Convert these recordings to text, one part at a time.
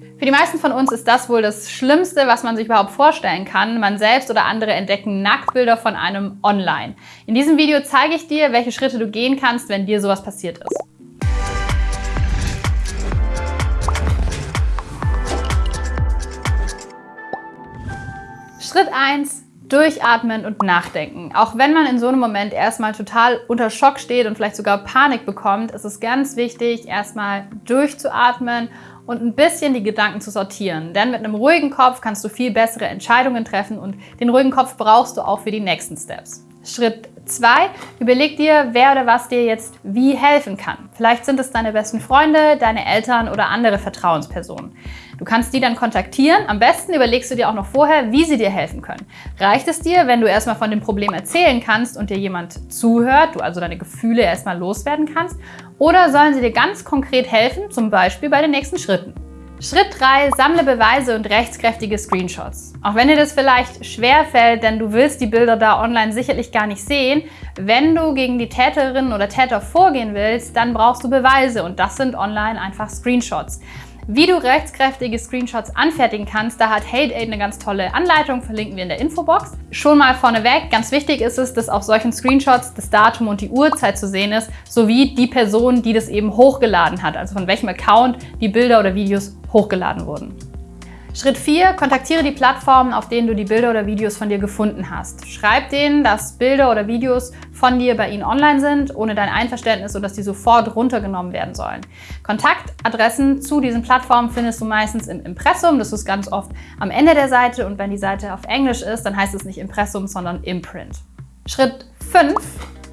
Für die meisten von uns ist das wohl das Schlimmste, was man sich überhaupt vorstellen kann. Man selbst oder andere entdecken Nacktbilder von einem online. In diesem Video zeige ich dir, welche Schritte du gehen kannst, wenn dir sowas passiert ist. Schritt 1. Durchatmen und nachdenken. Auch wenn man in so einem Moment erstmal total unter Schock steht und vielleicht sogar Panik bekommt, ist es ganz wichtig, erstmal durchzuatmen und ein bisschen die Gedanken zu sortieren. Denn mit einem ruhigen Kopf kannst du viel bessere Entscheidungen treffen und den ruhigen Kopf brauchst du auch für die nächsten Steps. Schritt 2. Überleg dir, wer oder was dir jetzt wie helfen kann. Vielleicht sind es deine besten Freunde, deine Eltern oder andere Vertrauenspersonen. Du kannst die dann kontaktieren. Am besten überlegst du dir auch noch vorher, wie sie dir helfen können. Reicht es dir, wenn du erstmal von dem Problem erzählen kannst und dir jemand zuhört, du also deine Gefühle erstmal loswerden kannst? Oder sollen sie dir ganz konkret helfen, zum Beispiel bei den nächsten Schritten? Schritt 3. Sammle Beweise und rechtskräftige Screenshots. Auch wenn dir das vielleicht schwer fällt, denn du willst die Bilder da online sicherlich gar nicht sehen, wenn du gegen die Täterinnen oder Täter vorgehen willst, dann brauchst du Beweise und das sind online einfach Screenshots. Wie du rechtskräftige Screenshots anfertigen kannst, da hat HateAid eine ganz tolle Anleitung, verlinken wir in der Infobox. Schon mal vorneweg, ganz wichtig ist es, dass auf solchen Screenshots das Datum und die Uhrzeit zu sehen ist, sowie die Person, die das eben hochgeladen hat, also von welchem Account die Bilder oder Videos hochgeladen wurden. Schritt 4. Kontaktiere die Plattformen, auf denen du die Bilder oder Videos von dir gefunden hast. Schreib denen, dass Bilder oder Videos von dir bei ihnen online sind, ohne dein Einverständnis und dass die sofort runtergenommen werden sollen. Kontaktadressen zu diesen Plattformen findest du meistens im Impressum. Das ist ganz oft am Ende der Seite und wenn die Seite auf Englisch ist, dann heißt es nicht Impressum, sondern Imprint. Schritt 5.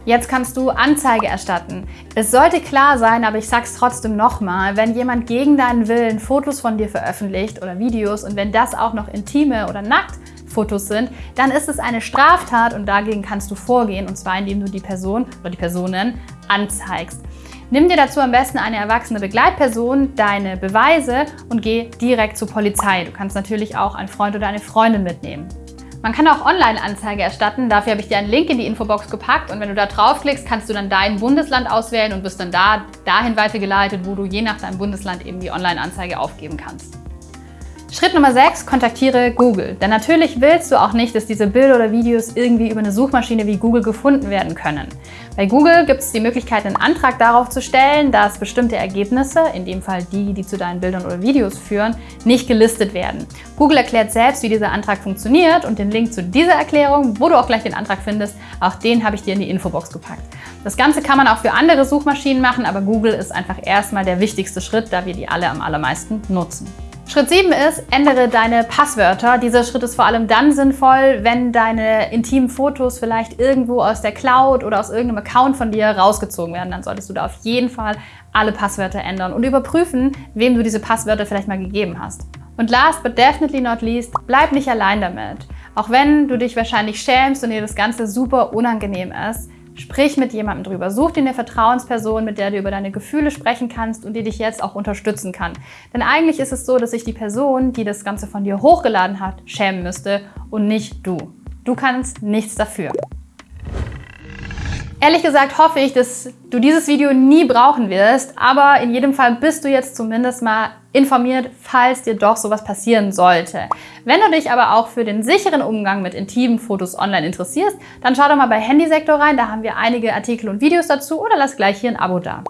Jetzt kannst du Anzeige erstatten. Es sollte klar sein, aber ich sag's trotzdem nochmal, wenn jemand gegen deinen Willen Fotos von dir veröffentlicht oder Videos und wenn das auch noch intime oder nackt Fotos sind, dann ist es eine Straftat und dagegen kannst du vorgehen und zwar indem du die Person oder die Personen anzeigst. Nimm dir dazu am besten eine erwachsene Begleitperson, deine Beweise und geh direkt zur Polizei. Du kannst natürlich auch einen Freund oder eine Freundin mitnehmen. Man kann auch Online-Anzeige erstatten. Dafür habe ich dir einen Link in die Infobox gepackt und wenn du da draufklickst, kannst du dann dein Bundesland auswählen und wirst dann da dahin weitergeleitet, wo du je nach deinem Bundesland eben die Online-Anzeige aufgeben kannst. Schritt Nummer 6, kontaktiere Google. Denn natürlich willst du auch nicht, dass diese Bilder oder Videos irgendwie über eine Suchmaschine wie Google gefunden werden können. Bei Google gibt es die Möglichkeit, einen Antrag darauf zu stellen, dass bestimmte Ergebnisse, in dem Fall die, die zu deinen Bildern oder Videos führen, nicht gelistet werden. Google erklärt selbst, wie dieser Antrag funktioniert und den Link zu dieser Erklärung, wo du auch gleich den Antrag findest, auch den habe ich dir in die Infobox gepackt. Das Ganze kann man auch für andere Suchmaschinen machen, aber Google ist einfach erstmal der wichtigste Schritt, da wir die alle am allermeisten nutzen. Schritt 7 ist, ändere deine Passwörter. Dieser Schritt ist vor allem dann sinnvoll, wenn deine intimen Fotos vielleicht irgendwo aus der Cloud oder aus irgendeinem Account von dir rausgezogen werden. Dann solltest du da auf jeden Fall alle Passwörter ändern und überprüfen, wem du diese Passwörter vielleicht mal gegeben hast. Und last but definitely not least, bleib nicht allein damit. Auch wenn du dich wahrscheinlich schämst und dir das Ganze super unangenehm ist, Sprich mit jemandem drüber. Such dir eine Vertrauensperson, mit der du über deine Gefühle sprechen kannst und die dich jetzt auch unterstützen kann. Denn eigentlich ist es so, dass sich die Person, die das Ganze von dir hochgeladen hat, schämen müsste und nicht du. Du kannst nichts dafür. Ehrlich gesagt hoffe ich, dass du dieses Video nie brauchen wirst, aber in jedem Fall bist du jetzt zumindest mal informiert, falls dir doch sowas passieren sollte. Wenn du dich aber auch für den sicheren Umgang mit intimen Fotos online interessierst, dann schau doch mal bei Handysektor rein, da haben wir einige Artikel und Videos dazu oder lass gleich hier ein Abo da.